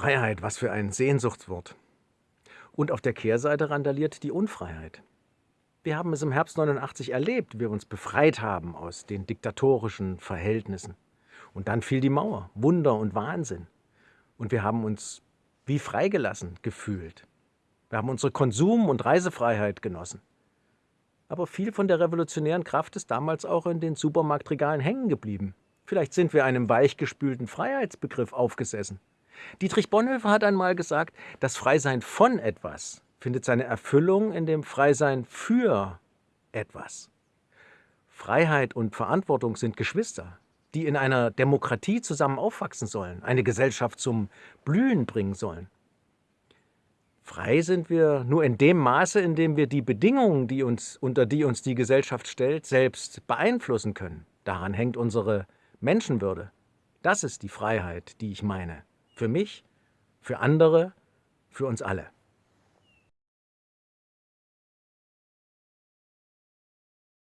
Freiheit, was für ein Sehnsuchtswort. Und auf der Kehrseite randaliert die Unfreiheit. Wir haben es im Herbst 89 erlebt, wir uns befreit haben aus den diktatorischen Verhältnissen. Und dann fiel die Mauer, Wunder und Wahnsinn. Und wir haben uns wie freigelassen gefühlt. Wir haben unsere Konsum- und Reisefreiheit genossen. Aber viel von der revolutionären Kraft ist damals auch in den Supermarktregalen hängen geblieben. Vielleicht sind wir einem weichgespülten Freiheitsbegriff aufgesessen. Dietrich Bonhoeffer hat einmal gesagt, das Freisein von etwas findet seine Erfüllung in dem Freisein für etwas. Freiheit und Verantwortung sind Geschwister, die in einer Demokratie zusammen aufwachsen sollen, eine Gesellschaft zum Blühen bringen sollen. Frei sind wir nur in dem Maße, in dem wir die Bedingungen, die uns, unter die uns die Gesellschaft stellt, selbst beeinflussen können. Daran hängt unsere Menschenwürde. Das ist die Freiheit, die ich meine. Für mich, für andere, für uns alle.